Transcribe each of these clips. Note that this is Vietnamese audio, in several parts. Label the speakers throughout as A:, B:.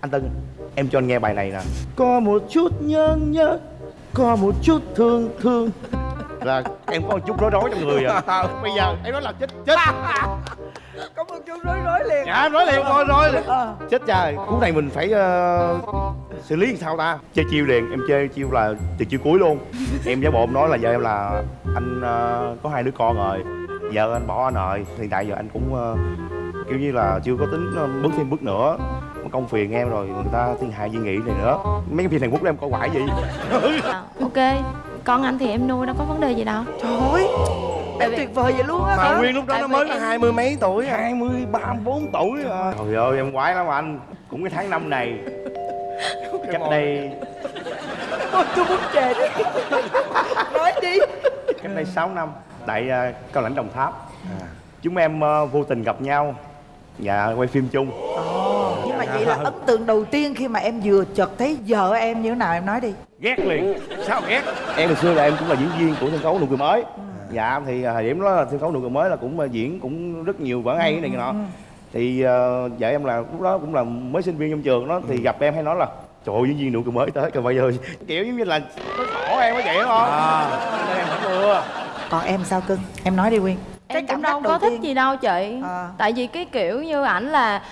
A: anh Tân em cho anh nghe bài này nè. Có một chút nhớ nhớ có một chút thương thương. Là em có một chút rối rối trong người à. Bây giờ em nói là chết chết.
B: Có một chút rối rối liền.
A: Dạ em nói liền rối rối liền.
B: Ờ.
A: chết cha cú này mình phải ờ, xử lý sao ta? Chơi chiêu liền em chơi chiêu là từ chiêu cuối luôn. Em giả bộ em nói là giờ em là anh ờ, có hai đứa con rồi. Giờ anh bỏ anh rồi hiện tại giờ anh cũng ờ, kiểu như là chưa có tính ờ, bước thêm bước nữa công phiền em rồi người ta thiên hại di nghị này nữa. Mấy cái phim Hàn Quốc đó em coi quải gì?
C: À, ok con anh thì em nuôi đâu có vấn đề gì đâu.
B: Trời ơi em tuyệt vời vậy luôn á
A: mà
B: hả?
A: Nguyên lúc đó
C: Tại
A: nó mới có
C: em-
A: hai mươi mấy tuổi hai mươi ba bốn tuổi à. trời ơi em quái lắm anh. Cũng cái tháng năm này. Cách đây
B: Ôi, tôi muốn chề đấy nói đi.
A: Cách đây 6 năm tại uh, cao lãnh đồng tháp. Chúng em ờ, vô tình gặp nhau. Và quay phim chung.
B: Mà vậy là ấn tượng đầu tiên khi mà em vừa chợt thấy vợ em như thế nào em nói đi.
A: Ghét liền. Sao ghét? Em hồi xưa là em cũng là diễn viên của sân khấu nụ cười mới. Dạ thì ờ, thời điểm đó là sân khấu nụ cười mới là cũng ờ, diễn cũng rất nhiều vở hay này kia nọ. thì ờ, vợ em là lúc đó cũng là mới sinh viên trong trường đó thì gặp em hay nói là trời ơi diễn viên nụ cười mới tới. Rồi bây giờ kiểu giống như là nó khổ em có vậy không? Nên em phải mưa
B: còn em sao cưng? Em nói đi quyên.
C: Em cũng đâu có thích gì đâu chị.
B: À.
C: tại vì cái kiểu như ảnh là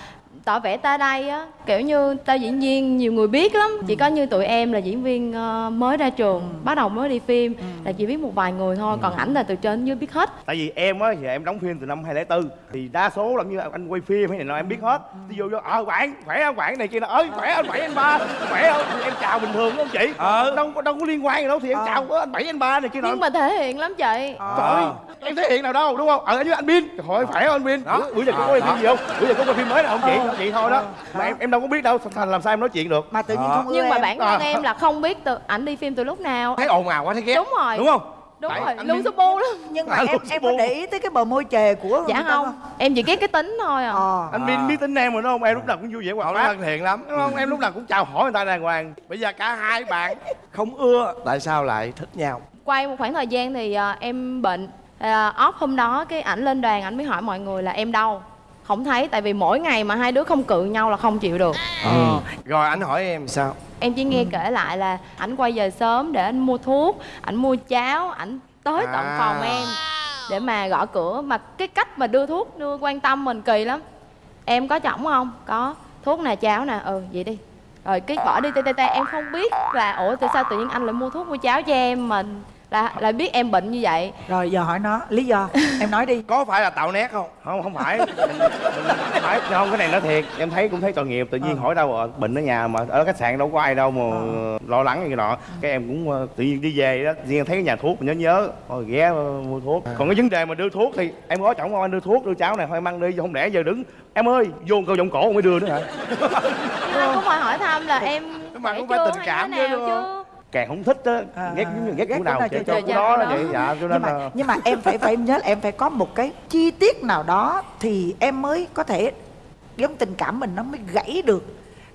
C: tỏ vẻ ta đây á. Kiểu như tao diễn viên nhiều người biết lắm. Chỉ có như tụi em là diễn viên ờ, mới ra trường bắt đầu mới đi phim là chỉ biết một vài người thôi còn ảnh là từ trên dưới biết hết.
A: Tại vì em á thì em đóng phim từ năm 2004 thì đa số làm như anh quay phim hay này nọ em biết hết. Ví dụ như ờ bạn khỏe không? Bạn này kia là ơi khỏe anh bảy anh ba. Khỏe không? Thì em chào bình thường đúng không chị?
D: Ờ.
A: đâu có đâu có liên quan gì đâu thì em
B: Ờ.
A: chào "Ơ, anh bảy anh ba này kia nọ.
C: Nhưng mà thể hiện lắm chị.
A: Trời ơi em thể hiện nào đâu đúng không? Ở với anh bin. Hỏi khỏe không anh bin? Bữa, bữa giờ có quay phim gì không? Bữa giờ có quay phim mới nào không chị
B: Ờ.
A: chị thôi đó. Mà em em đâu có biết đâu thành làm sao em nói chuyện được?
B: Mà tự nhiên không ưa
C: nhưng mà bản thân em là không biết từ ảnh đi phim từ lúc nào.
D: Thấy ồn ào quá thấy ghét.
C: Đúng rồi.
D: Đúng không?
C: Đúng
A: Tại
C: rồi
A: anh
C: luôn
A: Bin-
C: su bu lắm.
B: Nhưng mà
A: À,
B: em em có để ý tới cái bờ môi chề của
C: dạ không. em chỉ ghét cái tính thôi à.
B: Ờ.
A: Anh bin biết tính em rồi đúng không? Em lúc nào cũng vui vẻ
D: họ
A: hoạt bát
D: thân thiện lắm.
A: Đúng không? Em lúc nào cũng chào hỏi người ta đàng hoàng.
D: Bây giờ cả hai bạn không ưa tại sao lại thích nhau?
C: Quay một khoảng thời gian thì à, em bệnh à, off hôm đó cái ảnh lên đoàn ảnh mới hỏi mọi người là em đâu không thấy tại vì mỗi ngày mà hai đứa không cự nhau là không chịu được.
D: Ờ. Rồi anh hỏi em sao?
C: Em chỉ nghe kể lại là ảnh quay về sớm để anh mua thuốc ảnh mua cháo ảnh tới tận
D: À.
C: phòng em để mà gõ cửa. Mà cái cách mà đưa thuốc đưa quan tâm mình kỳ lắm. Em có chỏng không? Có. Thuốc nè cháo nè. Ừ vậy đi. Rồi cái bỏ đi tê tê tê. Em không biết là ủa tại sao tự nhiên anh lại mua thuốc mua cháo cho em mà là lại biết em bệnh như vậy.
B: Rồi giờ hỏi nó lý do em nói đi.
D: Có phải là tạo nét không?
A: Không không phải. Mình, mình không phải không cái này nói thiệt. Em thấy cũng thấy tội nghiệp tự nhiên
B: Ờ.
A: hỏi đâu rồi bệnh ở nhà mà ở khách sạn đâu có ai đâu mà lo lắng như nọ. Cái em cũng ờ, tự nhiên đi về đó riêng thấy cái nhà thuốc nhớ nhớ. Thôi ghé ờ, mua thuốc. Còn cái vấn đề mà đưa thuốc thì em có chồng không? Anh đưa thuốc đưa cháo này thôi em ăn đi không lẽ giờ đứng. Em ơi vô câu vòng cổ mới đưa nữa hả?
C: Cũng phải hỏi thăm là em
D: mà cũng phải
C: chưa
D: tình cảm chứ, đúng không?
A: Càng không thích á
B: À,
A: ghét giống như ghét
B: ghét chỗ
A: nào chơi
B: chơi
A: của đó
C: nó.
A: vậy. Dạ cho
B: nhưng
A: nên
B: mà
A: là
B: nhưng mà em phải phải nhớ là em phải có một cái chi tiết nào đó thì em mới có thể giống tình cảm mình nó mới gãy được.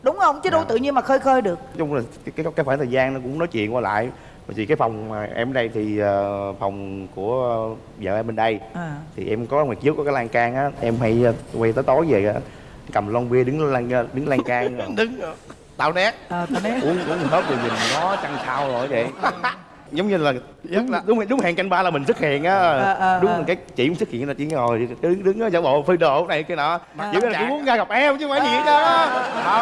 B: Đúng không? Chứ đâu
A: Dạ.
B: tự nhiên mà khơi khơi được.
A: Nói chung là cái cái, cái khoảng thời gian nó cũng nói chuyện qua lại. Vì cái phòng mà em ở đây thì ờ, phòng của vợ em bên đây.
B: À.
A: thì em có ngoài trước có cái lan can á em hay ờ, quay tới tối về á cầm lon bia đứng lan đứng lan can.
D: Đứng tạo nét
B: à, tao nói
A: uống uống hết rồi nhìn nó chăn sao rồi vậy. Giống như là đúng
D: là-
A: đúng đúng hẹn canh ba là mình xuất hiện á.
B: Ờ, ờ,
A: đúng
B: ờ.
A: là cái chị cũng xuất hiện là chỉ ngồi đứng đứng ở giả bộ phơi đồ này cái nọ.
B: À.
A: chỉ là chỉ muốn ra gặp em chứ không phải gì hết trơn á.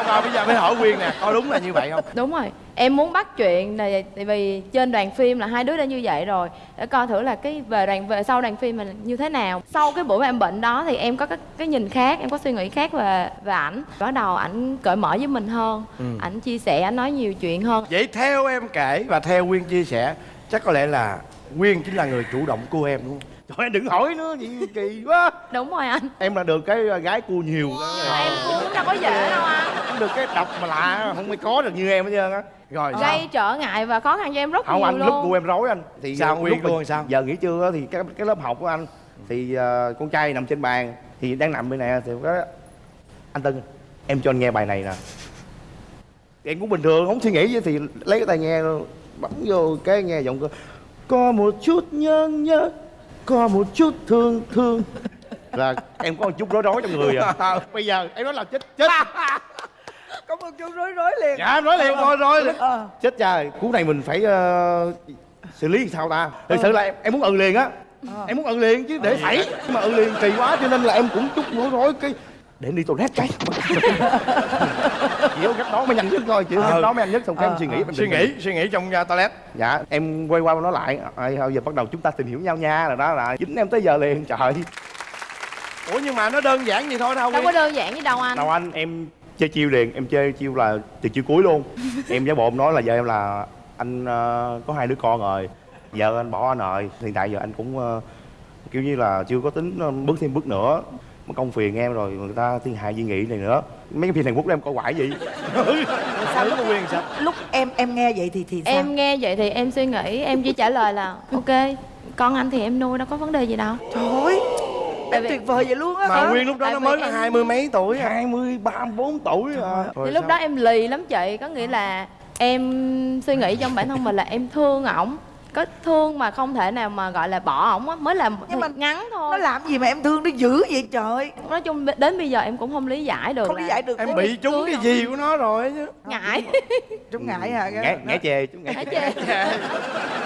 D: Không bây giờ mới hỏi quyên nè có đúng là như vậy không?
C: Đúng rồi em muốn bắt chuyện là tại vì trên đoàn phim là hai đứa đã như vậy rồi. Để coi thử là cái về đoàn về sau đoàn phim mình như thế nào. Sau cái buổi mà em bệnh đó thì em có cái, cái nhìn khác em có suy nghĩ khác về về ảnh. Bắt đầu ảnh cởi mở với mình hơn ảnh chia sẻ ảnh nói nhiều chuyện hơn.
D: Vậy theo em kể và theo quyên chia sẻ chắc có lẽ là quyên chính là người chủ động cua em đúng không
A: trời ơi, đừng hỏi nữa gì kỳ quá.
C: Đúng rồi anh.
A: Em là được cái gái cua nhiều
C: mà em cũng đâu có dễ đâu anh.
A: Không được cái độc mà lạ không ai có được như em hết trơn á.
D: Rồi sao?
C: gây trở ngại và khó khăn cho em rất
A: không
C: nhiều
A: anh lúc
C: luôn.
A: của em rối anh. Thì
D: Sao, Nguyên
A: lúc mà
D: luôn sao?
A: giờ nghỉ trưa á thì cái cái lớp học của anh thì ờ, con trai nằm trên bàn thì đang nằm bên này thì có anh Tân em cho anh nghe bài này nè. Em cũng bình thường không suy nghĩ gì thì lấy cái tai nghe bấm vô cái nghe giọng cơ có một chút nhớ nhớ có một chút thương thương. Là em có một chút rối rối trong người à? Bây giờ em nói là chết chết.
B: Có một chút rối rối liền.
D: Dạ em nói liền rồi rồi
B: ờ.
A: Chết cha cú này mình phải ờ, xử lý sao ta? Thực sự là em, em muốn ừ liền á. Em muốn ừ liền chứ để xảy nhưng mà ừ liền kỳ quá cho nên là em cũng chút rối rối cái để em đi toilet cái có cách đó. Mới nhanh nhất thôi chỉ có cách đó mới nhanh nhất xong cái em suy nghĩ em
D: suy nghĩ suy nghĩ trong uh, toilet.
A: Dạ em quay qua nói lại. Thôi giờ bắt đầu chúng ta tìm hiểu nhau nha là đó là dính em tới giờ liền trời.
D: Ủa nhưng mà nó đơn giản vậy thôi đâu
C: đâu có đơn giản như đâu anh.
A: Đâu anh em chơi chiêu liền em chơi chiêu là từ chiêu cuối luôn. Em giả bộ em nói là giờ em là anh ờ, có hai đứa con rồi. Vợ anh bỏ anh rồi hiện tại giờ anh cũng ờ, kiểu như là chưa có tính ờ, bước thêm bước nữa mất công phiền em rồi người ta thiên hại di nghị này nữa. Mấy cái phim Hàn Quốc đó em coi quải gì
B: sao lúc quyền sao? Lúc em em nghe vậy thì thì sao?
C: Em nghe vậy thì em suy nghĩ em chỉ trả lời là ok con anh thì em nuôi đâu có vấn đề gì đâu.
B: Trời ơi em
C: vì-
B: tuyệt vời vậy luôn á
D: mà
B: hả?
D: nguyên lúc đó
C: Tại
D: nó mới có
C: em-
D: hai mươi mấy tuổi à.
A: hai mươi ba bốn tuổi à.
D: Rồi
C: thì lúc
D: sao?
C: đó em lì lắm chị có nghĩa là em suy nghĩ trong bản thân mình là em thương ổng có thương mà không thể nào mà gọi là bỏ ổng á. Mới là
B: Nhưng mà
C: ngắn
B: nó
C: thôi
B: làm gì mà em thương nó dữ vậy trời?
C: Nói chung đến bây giờ em cũng không lý giải được
B: không lý giải được
D: em bị trúng cái gì của nó rồi chứ.
C: Ngại.
B: Trong ngại hả?
A: Ngã ngã chề ngã
C: ngại
A: chề
C: chê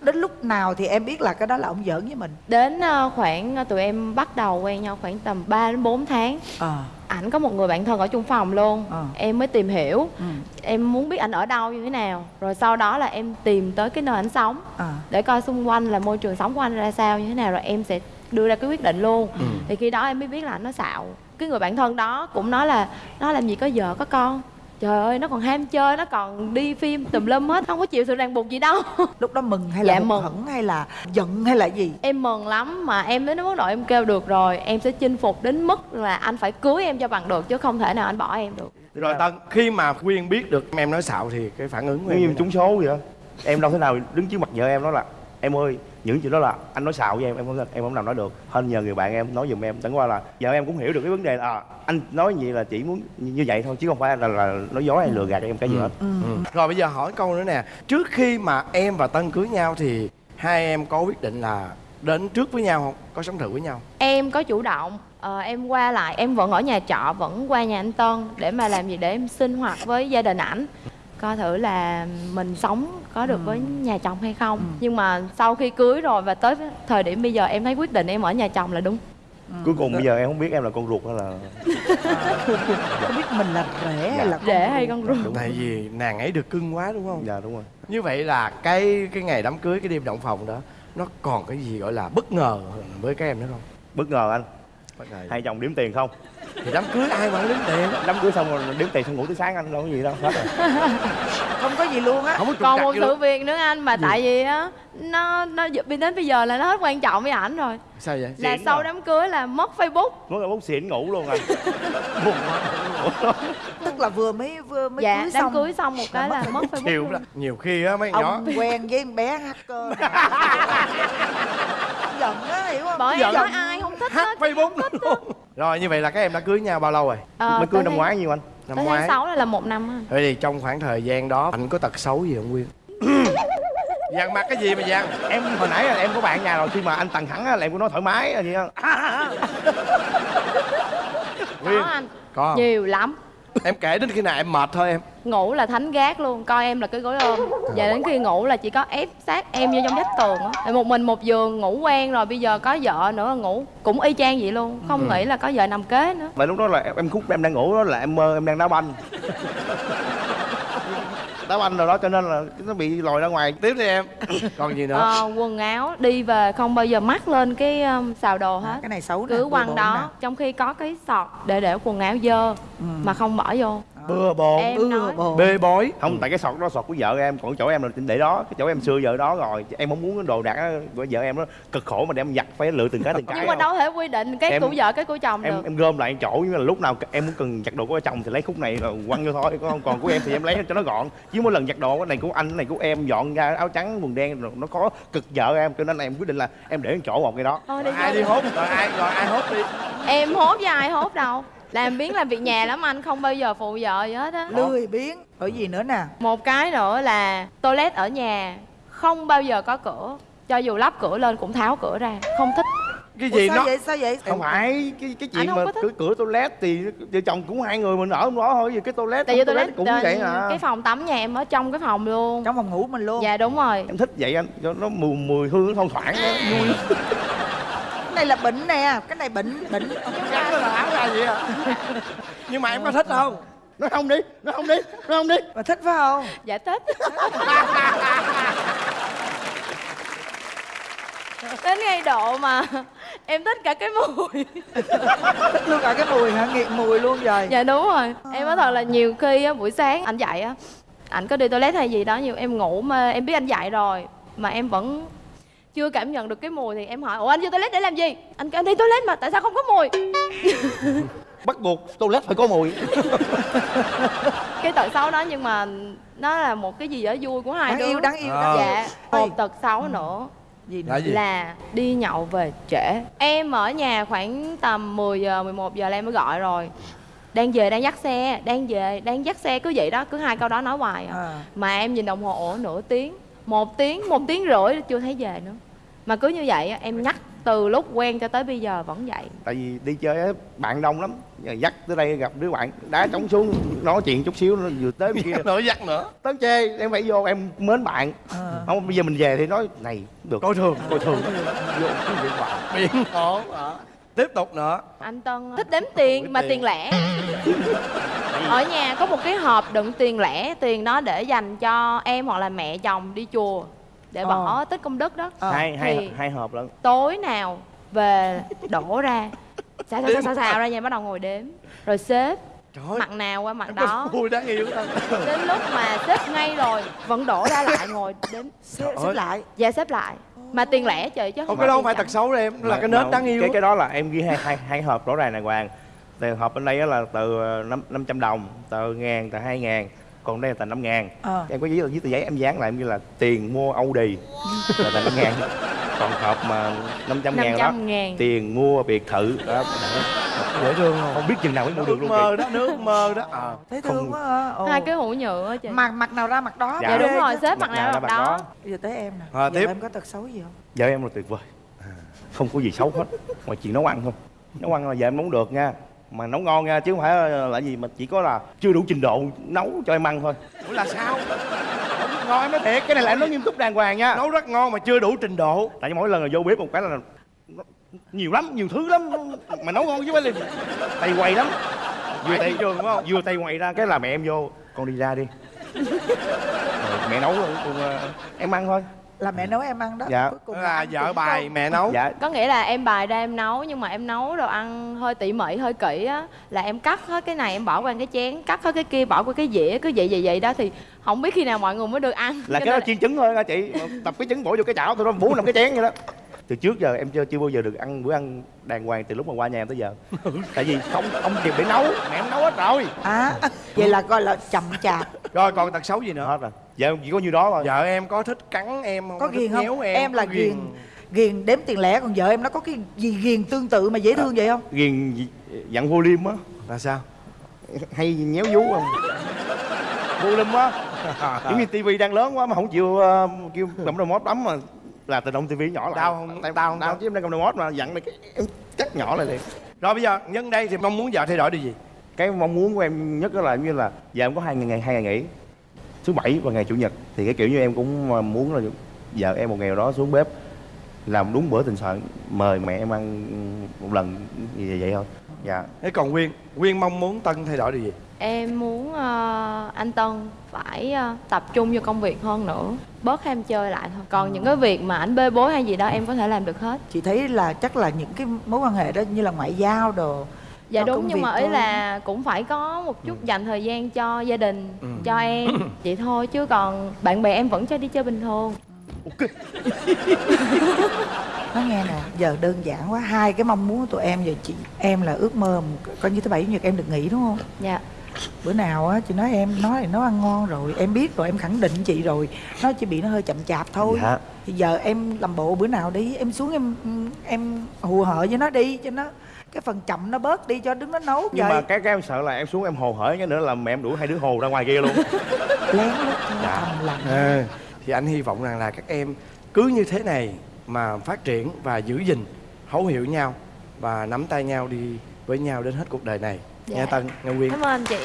B: đến lúc nào thì em biết là cái đó là ông giỡn với mình?
C: Đến ờ, khoảng ờ, tụi em bắt đầu quen nhau khoảng tầm 3 đến 4 tháng.
B: Ờ.
C: Ảnh có một người bạn thân ở chung phòng luôn.
B: Ờ.
C: em mới tìm hiểu.
B: Ừ.
C: Em muốn biết ảnh ở đâu như thế nào. Rồi sau đó là em tìm tới cái nơi ảnh sống.
B: Ờ.
C: Để coi xung quanh là môi trường sống của anh ra sao như thế nào rồi em sẽ đưa ra cái quyết định luôn.
B: Ừ.
C: thì khi đó em mới biết là anh nó xạo. Cái người bạn thân đó cũng nói là nó làm gì có vợ có con trời ơi nó còn ham chơi nó còn đi phim tùm lum hết không có chịu sự ràng buộc gì đâu.
B: Lúc đó mừng hay là
C: Dạ, mừng.
B: hẫng hay là giận hay là gì?
C: Em mừng lắm mà em đến mức độ em kêu được rồi em sẽ chinh phục đến mức là anh phải cưới em cho bằng được chứ không thể nào anh bỏ em được.
D: Rồi tân khi mà quyên biết được em nói xạo thì cái phản ứng của em
A: trúng số vậy đó. Em đâu thể nào đứng trước mặt vợ em nói là em ơi những chuyện đó là anh nói xạo với em em không em không làm nói được. Hên nhờ người bạn em nói giùm em. Chẳng qua là vợ em cũng hiểu được cái vấn đề là à, anh nói gì là chỉ muốn như vậy thôi chứ không phải là, là nói dối hay lừa gạt em cái gì hết.
D: Ừ. rồi bây giờ hỏi câu nữa nè. Trước khi mà em và tân cưới nhau thì hai em có quyết định là đến trước với nhau không? Có sống thử với nhau
C: em có chủ động. Ờ, em qua lại. Em vẫn ở nhà trọ vẫn qua nhà anh Tân để mà làm gì để em sinh hoạt với gia đình ảnh coi thử là mình sống có được với nhà chồng hay không. Nhưng mà sau khi cưới rồi và tới thời điểm bây giờ em thấy quyết định em ở nhà chồng là đúng.
A: Cuối cùng bây giờ em không biết em là con ruột hay là
B: không biết mình là rể hay là con
C: rể hay
B: ruột.
C: con ruột.
D: Tại vì nàng ấy được cưng quá đúng không?
A: Dạ đúng rồi.
D: Như vậy là cái cái ngày đám cưới cái đêm động phòng đó nó còn cái gì gọi là bất ngờ với các em nữa không?
A: Bất ngờ anh hai chồng đếm tiền không?
D: Thì đám cưới ai mà đến tiền?
A: Đám cưới xong rồi đếm tiền xong ngủ tới sáng anh đâu có gì đâu hết rồi.
B: Không có gì luôn á.
D: Không có
C: còn một
D: gì
C: sự việc nữa anh mà tại vì á nó nó đến bây giờ là nó hết quan trọng với ảnh rồi.
D: Sao vậy?
C: Là
A: Xịn
C: sau
A: rồi.
C: đám cưới là mất facebook.
A: Là bút xịn ngủ luôn anh. Buồn quá.
B: Tức là vừa mới vừa mới
C: dạ
B: cưới
C: đám
B: xong
C: cưới xong một cái là mất facebook
D: chịu
C: luôn.
D: lắm nhiều khi á mấy nhỏ
B: quen với con bé hacker. Giận á hiểu không?
C: Bởi em
D: Giận.
C: nói ai không thích
D: hack
C: hết
D: facebook luôn rồi như vậy là các em đã cưới nhau bao lâu rồi?
C: Ờ,
A: mới cưới năm
C: tháng-
A: ngoái nhiêu anh?
D: Năm
C: tới
D: ngoái.
C: tháng 6 là, là một năm á.
D: Vậy thì trong khoảng thời gian đó anh có tật xấu gì không Nguyên? dằn mặt cái gì mà dằn?
A: em hồi nãy là em có bạn nhà rồi khi mà anh tầng thẳng á là em có nói thoải mái vậy á
D: Nguyên,
C: có anh.
D: Có không?
C: nhiều lắm
D: Em kể đến khi nào em mệt thôi em.
C: Ngủ là thánh gác luôn coi em là cái gối ôm. Và đến khi ngủ là chỉ có ép sát em vô trong vách tường á. Một mình một giường ngủ quen rồi bây giờ có vợ nữa ngủ cũng y chang vậy luôn. Không nghĩ là có vợ nằm kế nữa.
A: Mà lúc đó là em- em khúc em đang ngủ đó là em mơ em đang đá banh đá banh rồi đó cho nên là nó bị lòi ra ngoài.
D: Tiếp đi em. Còn gì nữa?
C: Ờ, quần áo đi về không bao giờ mắc lên cái um, xào đồ hết.
B: cái này xấu
C: cứ quăng đó
B: nè.
C: trong khi có cái sọt để để quần áo dơ mà không bỏ vô
D: Bừa bộn
C: em
B: bừa
C: nói.
B: bộn.
D: Bê bối.
A: không tại cái sọt đó sọt của vợ em còn chỗ em là để đó cái chỗ em xưa vợ đó rồi. Em không muốn cái đồ đạc của vợ em nó cực khổ mà đem giặt phải lựa từng cái từng cái
C: nhưng mà đâu thể quy định cái
A: Em-
C: của vợ cái của chồng
A: em
C: được.
A: em gom lại chỗ nhưng mà lúc nào em muốn cần giặt đồ của chồng thì lấy khúc này là quăng vô thôi còn còn của em thì em lấy cho nó gọn. Chứ mỗi lần giặt đồ cái này của anh cái này của em dọn ra áo trắng quần đen rồi nó có cực vợ em cho nên là em quyết định là em để chỗ một cái đó.
C: Thôi
D: Rồi
C: đi
D: ai
C: vô.
D: đi hốt? Rồi ai rồi ai hốt đi?
C: Em hốt với ai hốt đâu làm biến làm việc nhà lắm anh không bao giờ phụ vợ gì hết á.
B: Lười biếng ở gì nữa nè.
C: Một cái nữa là toilet ở nhà không bao giờ có cửa cho dù lắp cửa lên cũng tháo cửa ra không thích.
D: Cái
B: Ủa,
D: gì
B: sao
D: nó
B: vậy sao vậy?
A: Không phải cái cái chuyện
C: không
A: mà cửa cửa toilet thì vợ chồng cũng hai người mình ở trong đó thôi vì cái toilet
C: tại vì tôi
A: toilet cũng vậy à.
C: cái phòng tắm nhà em ở trong cái phòng luôn.
B: Trong phòng ngủ mình luôn.
C: Dạ đúng rồi.
A: Em thích vậy anh cho nó mùi mùi hương nó thoang thoảng vui.
B: Cái này là bệnh nè cái này bệnh bệnh
D: vậy à nhưng mà em có thích không?
A: Nó không đi nó không đi nó không đi.
B: Mà thích phải không?
C: Dạ thích. Đến ngay độ mà em thích cả cái mùi.
B: Thích luôn cả cái mùi hả? Nghiện mùi luôn rồi
C: dạ đúng rồi. Em nói thật là nhiều khi á buổi sáng anh dậy á anh có đi toilet hay gì đó nhiều em ngủ mà em biết anh dậy rồi mà em vẫn chưa cảm nhận được cái mùi thì em hỏi ủa anh vô toilet để làm gì? Anh kêu anh đi toilet mà tại sao không có mùi?
A: Bắt buộc toilet phải có mùi.
C: Cái tật xấu đó nhưng mà nó là một cái gì đó vui của hai
B: đáng
C: đứa.
B: yêu đáng yêu.
D: Ờ.
B: đáng yêu
C: dạ
B: Ôi.
C: một tật xấu nữa
B: gì nữa?
D: Là gì?
C: là đi nhậu về trễ. Em ở nhà khoảng tầm 10 giờ 11 giờ là em mới gọi rồi. Đang về đang dắt xe đang về đang dắt xe. Cứ vậy đó cứ hai câu đó nói hoài à.
B: à.
C: mà em nhìn đồng hồ ủa nửa tiếng một tiếng một tiếng rưỡi chưa thấy về nữa. Mà cứ như vậy á, em nhắc từ lúc quen cho tới bây giờ vẫn vậy.
A: Tại vì đi chơi á bạn đông lắm. Giờ dắt tới đây gặp đứa bạn đá trống xuống nói chuyện chút xíu nó vừa tới bên kia.
D: Nữa dắt nữa.
A: Tới chê em phải vô em mến bạn.
B: Ờ.
A: không bây giờ mình về thì nói này được.
D: Coi thường.
A: Coi thường. Vô cái điện thoại.
D: Biển khổ tiếp tục nữa.
C: Anh tân thích đếm tiền mà tiền. lẻ. Ở nhà có một cái hộp đựng tiền lẻ tiền đó để dành cho em hoặc là mẹ chồng đi chùa để
B: Ờ.
C: bỏ tích công đức đó.
B: Ờ.
A: hai hai hai hộp lận.
C: tối nào về đổ ra. Xào xào xào xào, xào ra nhà bắt đầu ngồi đếm. Rồi xếp.
D: Trời
C: mặt nào qua mặt đó.
D: vui đáng yêu
C: đến lúc mà xếp ngay rồi vẫn đổ ra lại ngồi đếm.
B: Xếp, xếp lại.
C: Dạ xếp lại mà tiền lẻ trời chứ.
D: Ồ, cái đó không phải tật xấu đâu em nó là
A: Mà-
D: cái nết
A: mà
D: đáng yêu
A: cái cái đó là em ghi hai hai hai hộp rõ ràng đàng hoàng. Tiền hộp bên đây á là từ ờ, năm năm trăm đồng tờ ngàn tờ hai ngàn còn đây là tờ năm ngàn.
B: Ờ.
A: em có giấy viết tờ giấy em dán lại em ghi là tiền mua Audi là tờ năm ngàn. Còn hộp mà năm trăm ngàn đó
C: 500 ngàn.
A: tiền mua biệt thự đó
D: dễ thương không?
A: Không biết chừng nào mới mua được luôn
D: mơ
A: chị
D: đó nước mơ đó. À.
B: thấy
A: Không-
B: thương quá ha Ồ.
C: hai cái hũ nhựa á chị.
B: Mặt mặt nào ra mặt đó.
A: Dạ.
C: dạ đúng rồi xếp mặt
A: Mặt
C: nào
A: nào
C: mặt đó.
A: đó.
B: bây giờ tới em nè.
D: À,
B: Giờ
D: tiếp.
B: em có tật xấu gì không?
A: Vợ em là tuyệt vời. À, không có gì xấu hết. Ngoài chuyện nấu ăn thôi nấu ăn là vợ em nấu được nha. Mà nấu ngon nha chứ không phải là gì mà chỉ có là chưa đủ trình độ nấu cho em ăn thôi.
D: Ủa là sao?
A: Ngon em nói thiệt. Cái này là em nói nghiêm túc đàng hoàng nha.
D: Nấu rất ngon mà chưa đủ trình độ.
A: Tại vì mỗi lần là vô bếp một cái là nhiều lắm nhiều thứ lắm. Mà nấu ngon chứ phải là tay quay lắm. Vừa tay
D: trường đúng không?
A: vừa tay quay ra cái là mẹ em vô. Con đi ra đi. Rồi mẹ nấu rồi còn ờ, em ăn thôi.
B: Là mẹ nấu em ăn đó.
A: Dạ.
B: Cuối cùng
D: là vợ bài
B: không-
D: mẹ nấu.
A: Dạ.
C: Có nghĩa là em bài ra em nấu nhưng mà em nấu đồ ăn hơi tỉ mỉ hơi kỹ á là em cắt hết cái này em bỏ qua cái chén cắt hết cái kia bỏ qua cái dĩa cứ vậy vậy vậy đó thì không biết khi nào mọi người mới được ăn.
A: Là cái đó
C: nên
A: chiên trứng thôi nha chị? Tập cái trứng bỏ vô cái chảo thôi đó bốn năm cái chén vậy đó từ trước giờ em chưa chưa bao giờ được ăn bữa ăn đàng hoàng từ lúc mà qua nhà em tới giờ. Tại vì không không kịp để nấu. Mẹ em nấu hết rồi.
B: À vậy là gọi là chậm chạp.
D: Rồi còn tật xấu gì nữa?
A: Hết rồi. Giờ em chỉ có nhiêu đó thôi.
D: Vợ em có thích cắn em không?
B: Có
D: thích
B: ghiền không?
D: em
B: em là
D: có
B: ghiền ghiền. đếm tiền lẻ còn vợ em nó có cái gì ghiền tương tự mà dễ thương vậy không?
A: ghiền dặn vô liêm á.
D: Là sao?
A: Hay nhéo vú không? Vô liêm á giống như tivi đang lớn quá mà không chịu ờ, kêu đầu mót bấm mà là tự động tivi nhỏ lại.
D: Đau không?
A: Tại-
D: Đau không?
A: đau chứ em đang cầm đầu mót mà dặn này cái em cắt nhỏ lại liền.
D: Rồi bây giờ nhân đây thì mong muốn vợ thay đổi điều gì?
A: Cái mong muốn của em nhất đó là như là giờ em có hai ngày hai ngày nghỉ thứ bảy và ngày chủ nhật. Thì cái kiểu như em cũng ờ, muốn là vợ em một ngày đó xuống bếp làm đúng bữa tình soạn mời mẹ em ăn một lần như vậy, vậy thôi. Dạ.
D: Thế còn nguyên nguyên mong muốn tân thay đổi điều gì
C: em muốn ờ, anh tân phải ờ, tập trung vô công việc hơn nữa. Bớt ham chơi lại thôi. Còn những cái việc mà ảnh bê bối hay gì đó em có thể làm được hết.
B: Chị thấy là chắc là những cái mối quan hệ đó như là ngoại giao đồ
C: dạ đúng nhưng mà ý
B: thôi.
C: là cũng phải có một chút dành thời gian cho gia đình
D: Ừ.
C: cho em. Vậy thôi chứ còn bạn bè em vẫn cho đi chơi bình thường.
B: Nói nghe nè giờ đơn giản quá. Hai cái mong muốn của tụi em giờ chị em là ước mơ coi như thứ bảy chủ nhật em được nghỉ đúng không?
C: Dạ
B: bữa nào á chị nói em nói là nấu ăn ngon rồi em biết rồi em khẳng định chị rồi. Nó chỉ bị nó hơi chậm chạp thôi.
A: Dạ.
B: Thì giờ em làm bộ bữa nào đi em xuống em em hù hở với nó đi cho nó cái phần chậm nó bớt đi cho đứng nó nấu
A: nhưng
B: trời
A: mà cái cái em sợ là em xuống em hồ hởi cái nữa là mẹ em đuổi hai đứa hồ ra ngoài kia luôn.
B: Lén lút
A: Dạ.
B: thầm lặng.
D: À, thì anh hy vọng rằng là các em cứ như thế này mà phát triển và giữ gìn thấu hiểu nhau và nắm tay nhau đi với nhau đến hết cuộc đời này
C: Dạ.
D: nha tân ngân quyên
C: cảm ơn chị